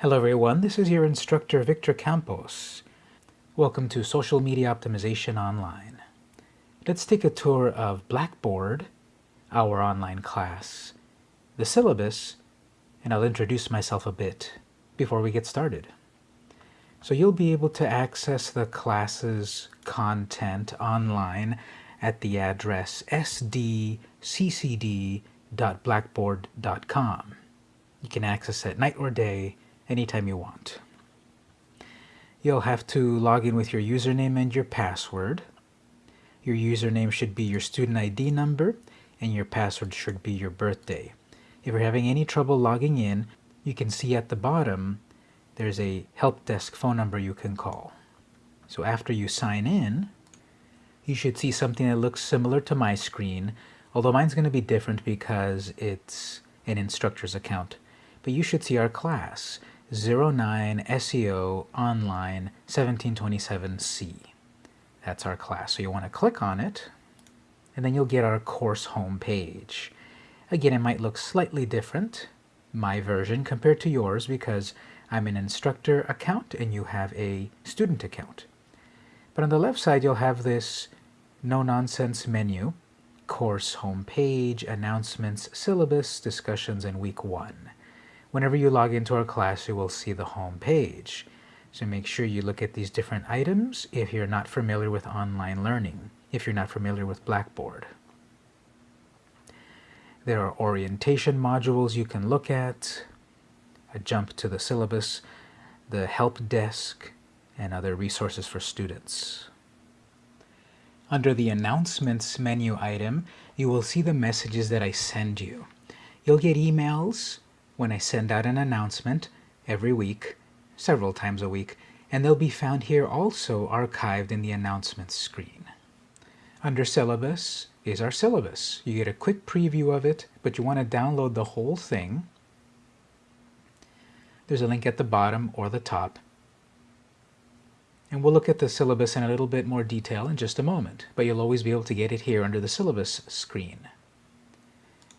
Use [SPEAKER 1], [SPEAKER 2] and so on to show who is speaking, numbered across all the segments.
[SPEAKER 1] Hello everyone, this is your instructor Victor Campos. Welcome to Social Media Optimization Online. Let's take a tour of Blackboard, our online class, the syllabus, and I'll introduce myself a bit before we get started. So you'll be able to access the class's content online at the address sdccd.blackboard.com. You can access it night or day anytime you want. You'll have to log in with your username and your password. Your username should be your student ID number and your password should be your birthday. If you're having any trouble logging in, you can see at the bottom there's a help desk phone number you can call. So after you sign in, you should see something that looks similar to my screen, although mine's going to be different because it's an instructor's account. But you should see our class. 09 SEO Online 1727C. That's our class. So you want to click on it, and then you'll get our course home page. Again, it might look slightly different, my version, compared to yours, because I'm an instructor account and you have a student account. But on the left side, you'll have this no-nonsense menu, course home page, announcements, syllabus, discussions, and week one. Whenever you log into our class, you will see the home page. So make sure you look at these different items if you're not familiar with online learning, if you're not familiar with Blackboard. There are orientation modules you can look at, a jump to the syllabus, the help desk, and other resources for students. Under the Announcements menu item, you will see the messages that I send you. You'll get emails when I send out an announcement every week, several times a week, and they'll be found here also archived in the announcements screen. Under syllabus is our syllabus. You get a quick preview of it, but you want to download the whole thing. There's a link at the bottom or the top. And we'll look at the syllabus in a little bit more detail in just a moment, but you'll always be able to get it here under the syllabus screen.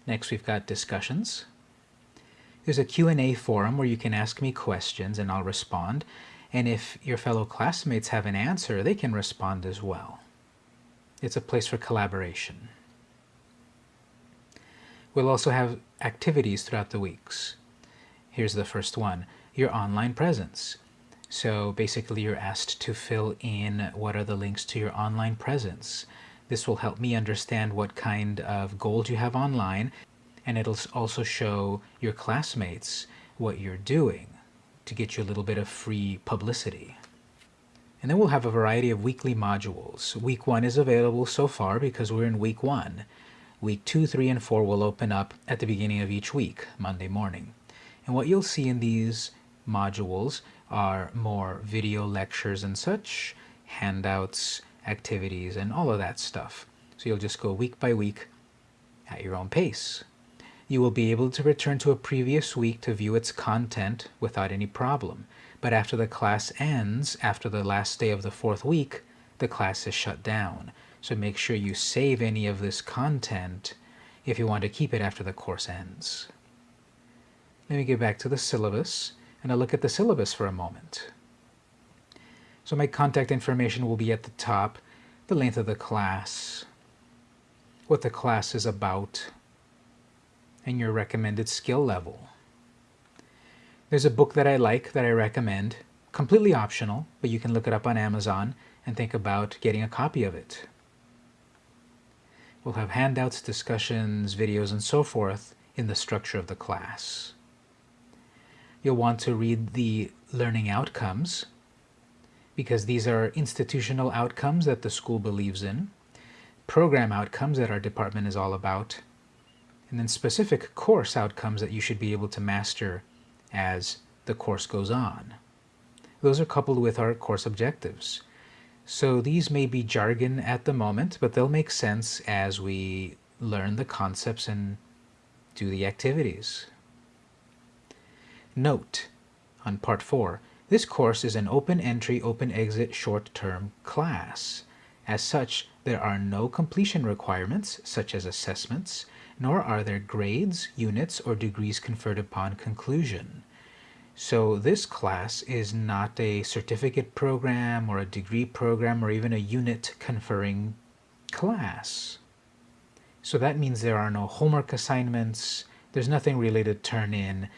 [SPEAKER 1] Next we've got discussions. There's a Q&A forum where you can ask me questions and I'll respond. And if your fellow classmates have an answer, they can respond as well. It's a place for collaboration. We'll also have activities throughout the weeks. Here's the first one, your online presence. So basically you're asked to fill in what are the links to your online presence. This will help me understand what kind of goals you have online and it'll also show your classmates what you're doing to get you a little bit of free publicity. And then we'll have a variety of weekly modules. Week one is available so far because we're in week one. Week two, three, and four will open up at the beginning of each week, Monday morning. And what you'll see in these modules are more video lectures and such, handouts, activities, and all of that stuff. So you'll just go week by week at your own pace you will be able to return to a previous week to view its content without any problem. But after the class ends, after the last day of the fourth week, the class is shut down. So make sure you save any of this content if you want to keep it after the course ends. Let me get back to the syllabus and I'll look at the syllabus for a moment. So my contact information will be at the top, the length of the class, what the class is about, and your recommended skill level. There's a book that I like that I recommend, completely optional, but you can look it up on Amazon and think about getting a copy of it. We'll have handouts, discussions, videos, and so forth in the structure of the class. You'll want to read the learning outcomes because these are institutional outcomes that the school believes in, program outcomes that our department is all about, and then specific course outcomes that you should be able to master as the course goes on. Those are coupled with our course objectives. So these may be jargon at the moment, but they'll make sense as we learn the concepts and do the activities. Note on part 4, this course is an open entry, open exit short-term class. As such, there are no completion requirements, such as assessments, nor are there grades, units, or degrees conferred upon conclusion. So this class is not a certificate program or a degree program or even a unit conferring class. So that means there are no homework assignments, there's nothing really to turn in.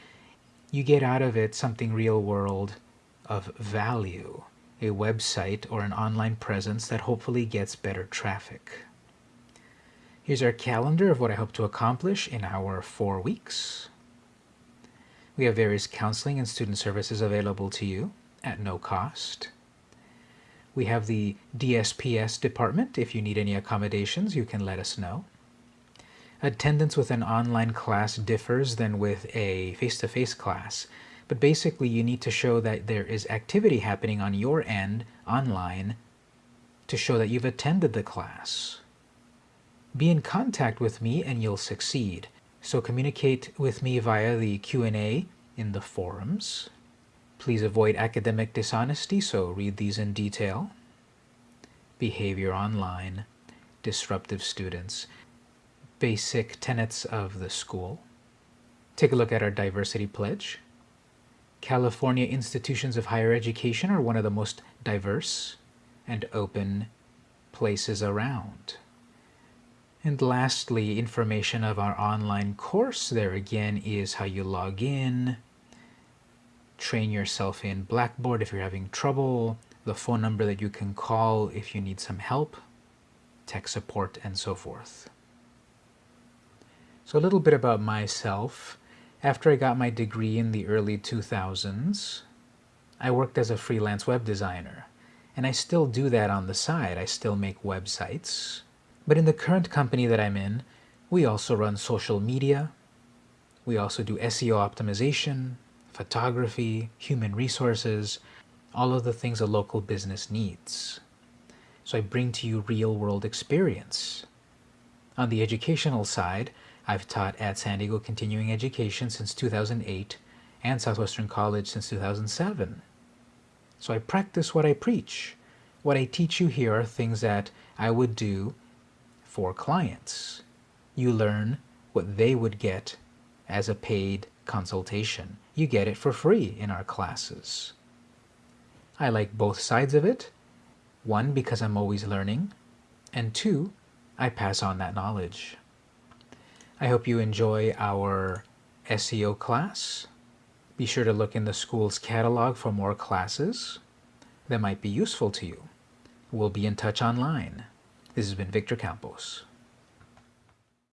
[SPEAKER 1] You get out of it something real world of value, a website or an online presence that hopefully gets better traffic. Here's our calendar of what I hope to accomplish in our four weeks. We have various counseling and student services available to you at no cost. We have the DSPS department. If you need any accommodations, you can let us know. Attendance with an online class differs than with a face-to-face -face class, but basically you need to show that there is activity happening on your end online to show that you've attended the class. Be in contact with me and you'll succeed. So communicate with me via the Q&A in the forums. Please avoid academic dishonesty, so read these in detail. Behavior online, disruptive students, basic tenets of the school. Take a look at our diversity pledge. California institutions of higher education are one of the most diverse and open places around. And lastly, information of our online course. There again is how you log in, train yourself in Blackboard if you're having trouble, the phone number that you can call if you need some help, tech support, and so forth. So a little bit about myself. After I got my degree in the early 2000s, I worked as a freelance web designer. And I still do that on the side. I still make websites. But in the current company that I'm in, we also run social media. We also do SEO optimization, photography, human resources, all of the things a local business needs. So I bring to you real world experience. On the educational side, I've taught at San Diego Continuing Education since 2008 and Southwestern College since 2007. So I practice what I preach. What I teach you here are things that I would do for clients. You learn what they would get as a paid consultation. You get it for free in our classes. I like both sides of it. One, because I'm always learning. And two, I pass on that knowledge. I hope you enjoy our SEO class. Be sure to look in the school's catalog for more classes that might be useful to you. We'll be in touch online. This has been Victor Campos.